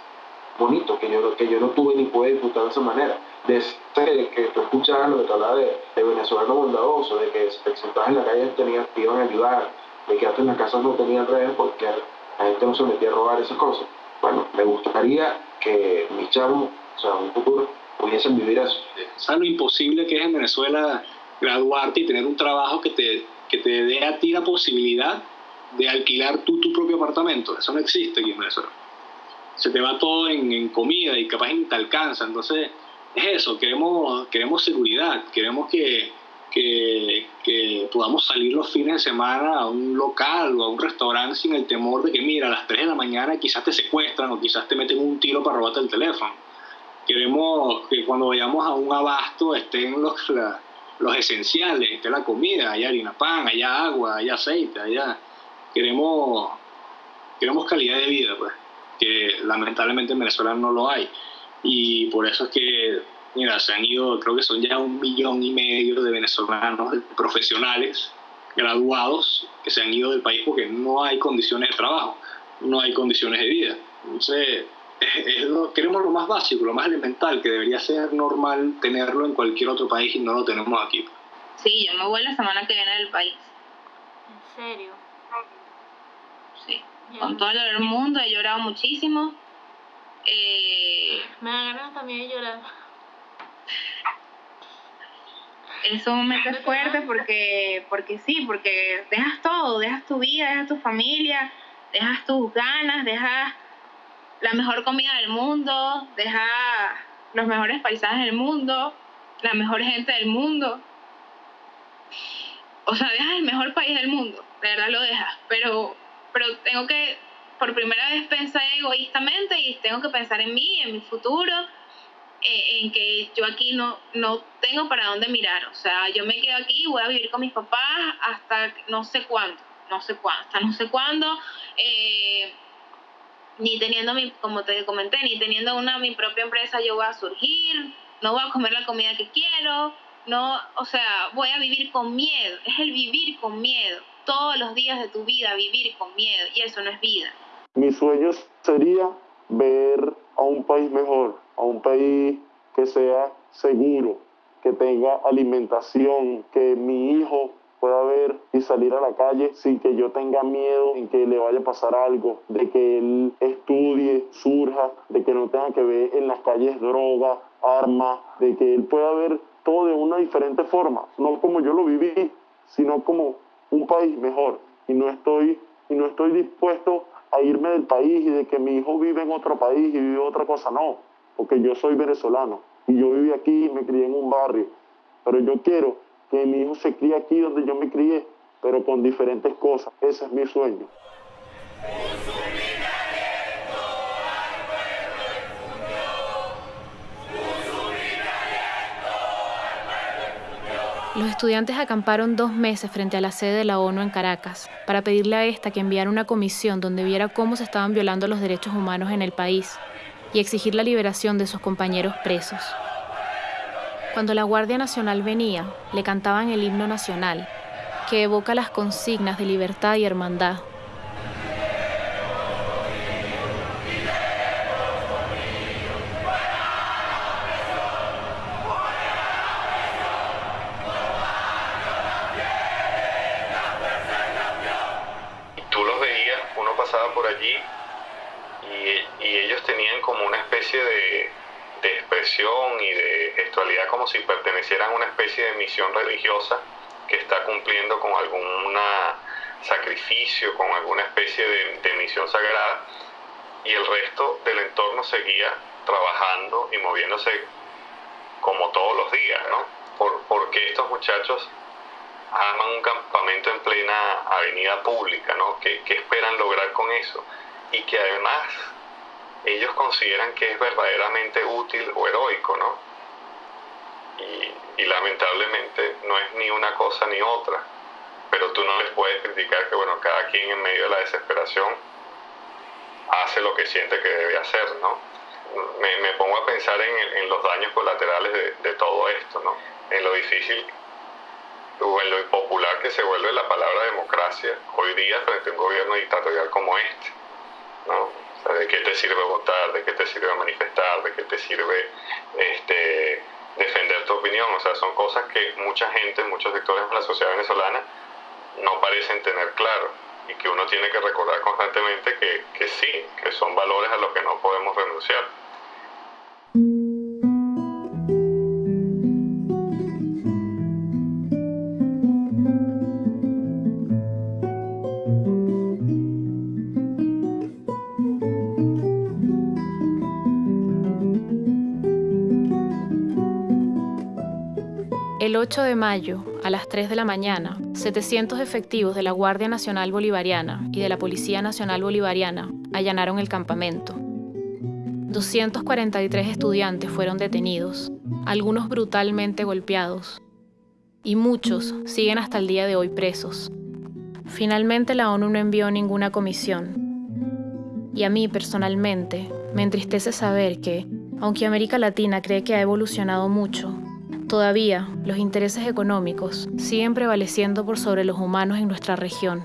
bonito, que yo, que yo no tuve ni pude disfrutar de esa manera. De ese que tú escuchabas lo que te hablaba de, de, venezolano bondadoso, de que te sentabas en la calle tenían, te iban a ayudar, de que antes en las casas no tenían redes porque la gente no se metía a robar esas cosas. Bueno, me gustaría que mis chavos, o sea, un futuro, pudiesen vivir eso. ¿Sabes lo imposible que es en Venezuela graduarte y tener un trabajo que te, que te dé a ti la posibilidad de alquilar tú tu propio apartamento? Eso no existe aquí en Venezuela se te va todo en, comida y capaz ni te alcanza. Entonces, es eso, queremos, queremos seguridad, queremos que, que, que, podamos salir los fines de semana a un local o a un restaurante sin el temor de que, mira, a las 3 de la mañana quizás te secuestran o quizás te meten un tiro para robarte el teléfono. Queremos que cuando vayamos a un abasto estén los, los esenciales, esté la comida, haya harina pan, haya agua, haya aceite, haya... Queremos, queremos calidad de vida, pues que lamentablemente en Venezuela no lo hay. Y por eso es que, mira, se han ido, creo que son ya un millón y medio de venezolanos profesionales graduados que se han ido del país porque no hay condiciones de trabajo, no hay condiciones de vida. Entonces, es lo, queremos lo más básico, lo más elemental, que debería ser normal tenerlo en cualquier otro país y no lo tenemos aquí. Sí, yo me voy la semana que viene del país. ¿En serio? Sí con todo el mundo, he llorado muchísimo. Eh, me da ganas también de llorar. Es un momento *laughs* fuerte porque, porque sí, porque dejas todo, dejas tu vida, dejas tu familia, dejas tus ganas, dejas la mejor comida del mundo, dejas los mejores paisajes del mundo, la mejor gente del mundo. O sea, dejas el mejor país del mundo, de verdad lo dejas, pero pero tengo que por primera vez pensar egoístamente y tengo que pensar en mí, en mi futuro, eh, en que yo aquí no, no tengo para dónde mirar. O sea, yo me quedo aquí, voy a vivir con mis papás hasta no sé cuándo, no sé cuándo, hasta no sé cuándo. Eh, ni teniendo mi, como te comenté, ni teniendo una mi propia empresa yo voy a surgir, no voy a comer la comida que quiero, no, o sea, voy a vivir con miedo, es el vivir con miedo. Todos los días de tu vida vivir con miedo. Y eso no es vida. Mi sueño sería ver a un país mejor, a un país que sea seguro, que tenga alimentación, que mi hijo pueda ver y salir a la calle sin que yo tenga miedo en que le vaya a pasar algo, de que él estudie, surja, de que no tenga que ver en las calles droga, armas, de que él pueda ver todo de una diferente forma, no como yo lo viví, sino como un país mejor. Y no estoy, y no estoy dispuesto a irme del país y de que mi hijo vive en otro país y vive otra cosa, no, porque yo soy venezolano y yo viví aquí y me crié en un barrio, pero yo quiero que mi hijo se críe aquí donde yo me crié, pero con diferentes cosas, ese es mi sueño. Los estudiantes acamparon dos meses frente a la sede de la ONU en Caracas para pedirle a esta que enviara una comisión donde viera cómo se estaban violando los derechos humanos en el país y exigir la liberación de sus compañeros presos. Cuando la Guardia Nacional venía, le cantaban el himno nacional, que evoca las consignas de libertad y hermandad. Y, ellos tenían como una especie de y de gestualidad como si pertenecieran a una especie de misión religiosa que está cumpliendo con algún sacrificio, con alguna especie de, misión sagrada, y el resto del entorno seguía trabajando y moviéndose como todos los días, ¿no? Por, porque estos muchachos arman un campamento en plena avenida pública, ¿no? ¿Qué, ¿Qué, esperan lograr con eso? Y que además ellos consideran que es verdaderamente útil o heroico, ¿no? Y, lamentablemente no es ni una cosa ni otra, pero tú no les puedes criticar que, bueno, cada quien en medio de la desesperación hace lo que siente que debe hacer, ¿no? Me, me pongo a pensar en, en los daños colaterales de, de todo esto, ¿no? En lo difícil o en lo impopular que se vuelve la palabra democracia hoy día frente a un gobierno dictatorial como este. ¿no? ¿De qué te sirve votar? ¿De qué te sirve manifestar? ¿De qué te sirve este, defender tu opinión? O sea, son cosas que mucha gente, muchos sectores de la sociedad venezolana no parecen tener claro y que uno tiene que recordar constantemente que, que sí, que son valores a los que no podemos renunciar. 8 de mayo, a las 3 de la mañana, 700 efectivos de la Guardia Nacional Bolivariana y de la Policía Nacional Bolivariana allanaron el campamento. 243 estudiantes fueron detenidos, algunos brutalmente golpeados, y muchos siguen hasta el día de hoy presos. Finalmente la ONU no envió ninguna comisión. Y a mí personalmente me entristece saber que, aunque América Latina cree que ha evolucionado mucho, Todavía, los intereses económicos siguen prevaleciendo por sobre los humanos en nuestra región.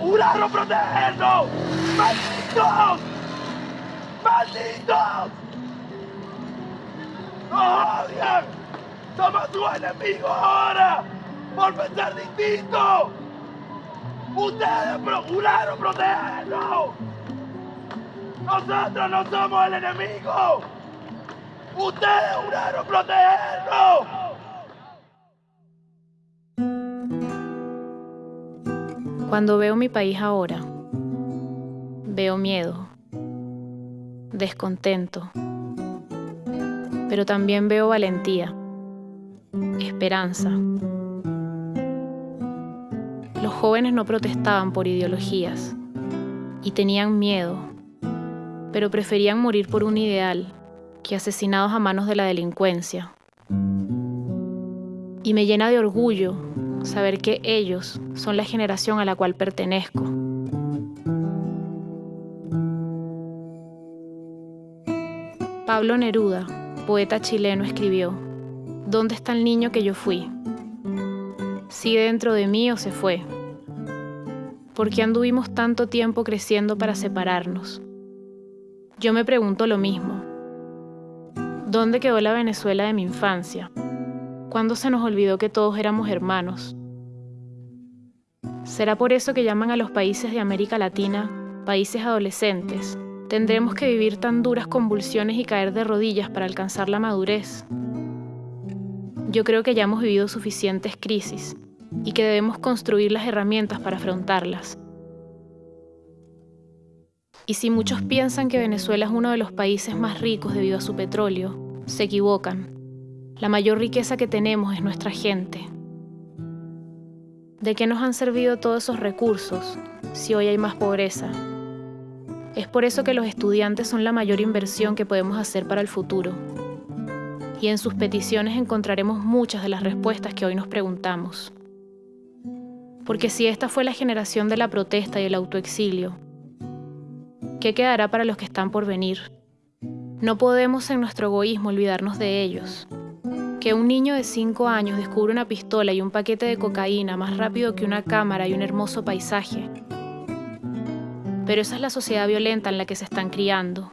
¡Un ladro protegernos! ¡Malditos! ¡Malditos! ¡Nos odian! ¡Somos sus enemigos ahora! ¡Por pensar distinto! ¡Ustedes procuraron protegernos! ¡Nosotros no somos el enemigo! ¡Ustedes juraron protegernos! Cuando veo mi país ahora, veo miedo, descontento, pero también veo valentía, esperanza. Los jóvenes no protestaban por ideologías y tenían miedo, pero preferían morir por un ideal que asesinados a manos de la delincuencia. Y me llena de orgullo saber que ellos son la generación a la cual pertenezco. Pablo Neruda, poeta chileno, escribió, ¿Dónde está el niño que yo fui? ¿Sigue dentro de mí o se fue? ¿Por qué anduvimos tanto tiempo creciendo para separarnos? Yo me pregunto lo mismo. ¿Dónde quedó la Venezuela de mi infancia? ¿Cuándo se nos olvidó que todos éramos hermanos? ¿Será por eso que llaman a los países de América Latina países adolescentes? ¿Tendremos que vivir tan duras convulsiones y caer de rodillas para alcanzar la madurez? Yo creo que ya hemos vivido suficientes crisis y que debemos construir las herramientas para afrontarlas. Y si muchos piensan que Venezuela es uno de los países más ricos debido a su petróleo, se equivocan. La mayor riqueza que tenemos es nuestra gente. ¿De qué nos han servido todos esos recursos si hoy hay más pobreza? Es por eso que los estudiantes son la mayor inversión que podemos hacer para el futuro. Y en sus peticiones encontraremos muchas de las respuestas que hoy nos preguntamos. Porque si esta fue la generación de la protesta y el autoexilio, ¿qué quedará para los que están por venir? No podemos en nuestro egoísmo olvidarnos de ellos. Que un niño de 5 años descubre una pistola y un paquete de cocaína más rápido que una cámara y un hermoso paisaje. Pero esa es la sociedad violenta en la que se están criando.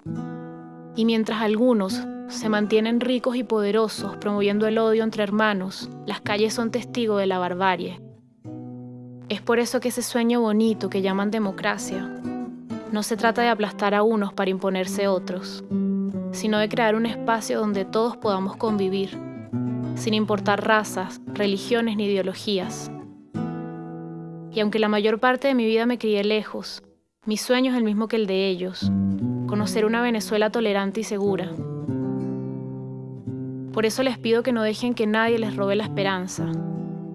Y mientras algunos se mantienen ricos y poderosos promoviendo el odio entre hermanos, las calles son testigos de la barbarie. Es por eso que ese sueño bonito que llaman democracia no se trata de aplastar a unos para imponerse otros, sino de crear un espacio donde todos podamos convivir, sin importar razas, religiones ni ideologías. Y aunque la mayor parte de mi vida me crié lejos, mi sueño es el mismo que el de ellos, conocer una Venezuela tolerante y segura. Por eso les pido que no dejen que nadie les robe la esperanza.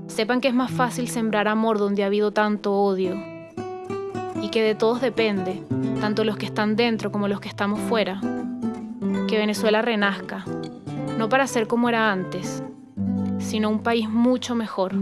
Sepan que es más fácil sembrar amor donde ha habido tanto odio y que de todos depende, tanto los que están dentro como los que estamos fuera, que Venezuela renazca, no para ser como era antes, sino un país mucho mejor.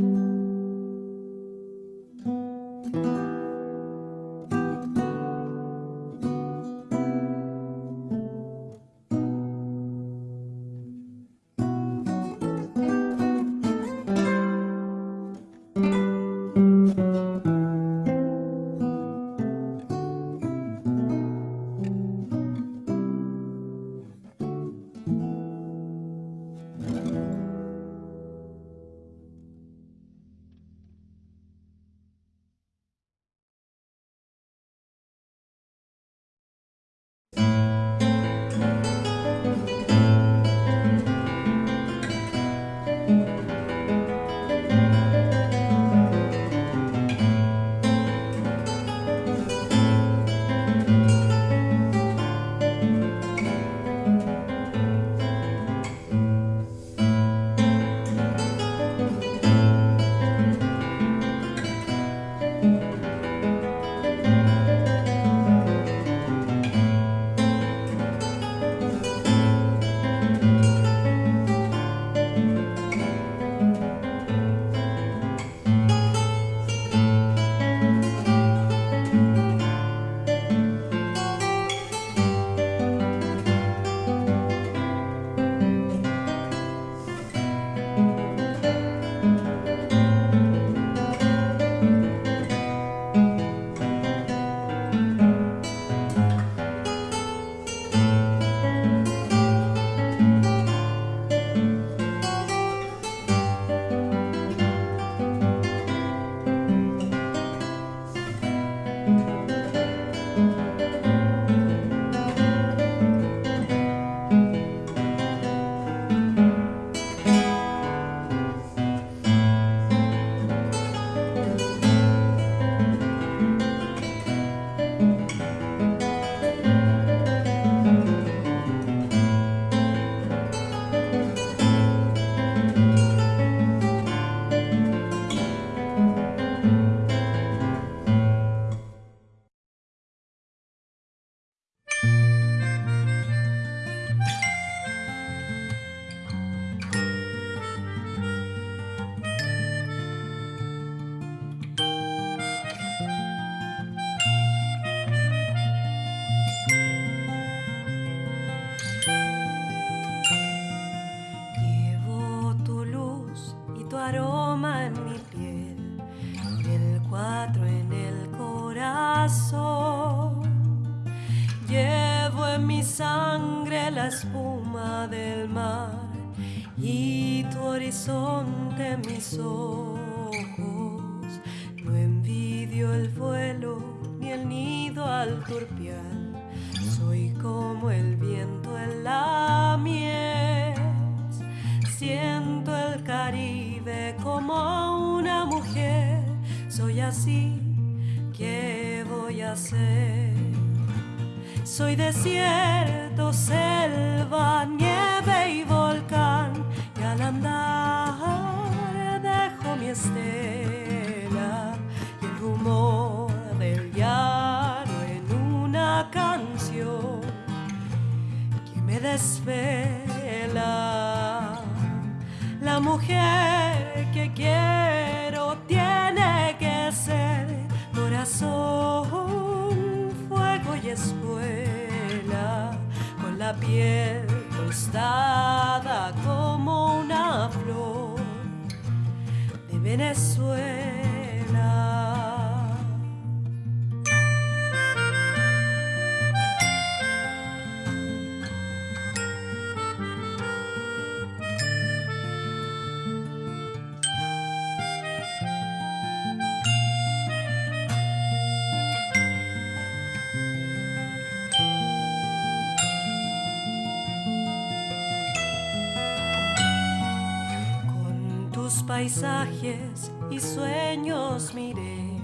Paisajes y sueños miré.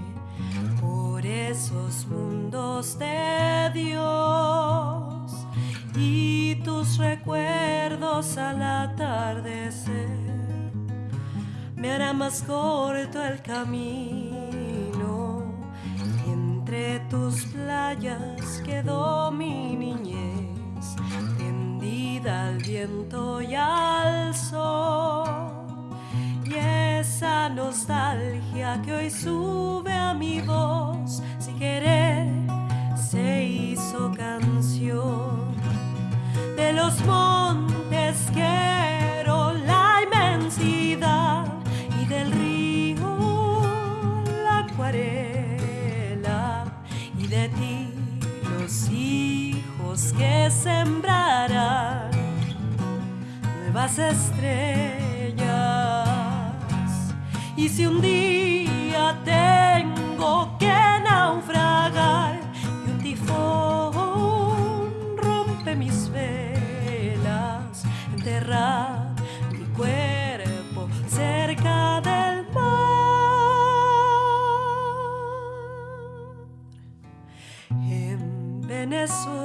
Por esos mundos de Dios y tus recuerdos al atardecer. Me hará más corto el camino. Entre tus playas quedó mi niñez. Tendida al viento y al sol nostalgia que hoy sube a mi voz sin querer se hizo canción de los montes quiero la inmensidad y del río la acuarela y de ti los hijos que sembrarán nuevas estrellas. Si un día tengo que naufragar y un tifón rompe mis velas, enterrar mi cuerpo cerca del mar en Venezuela.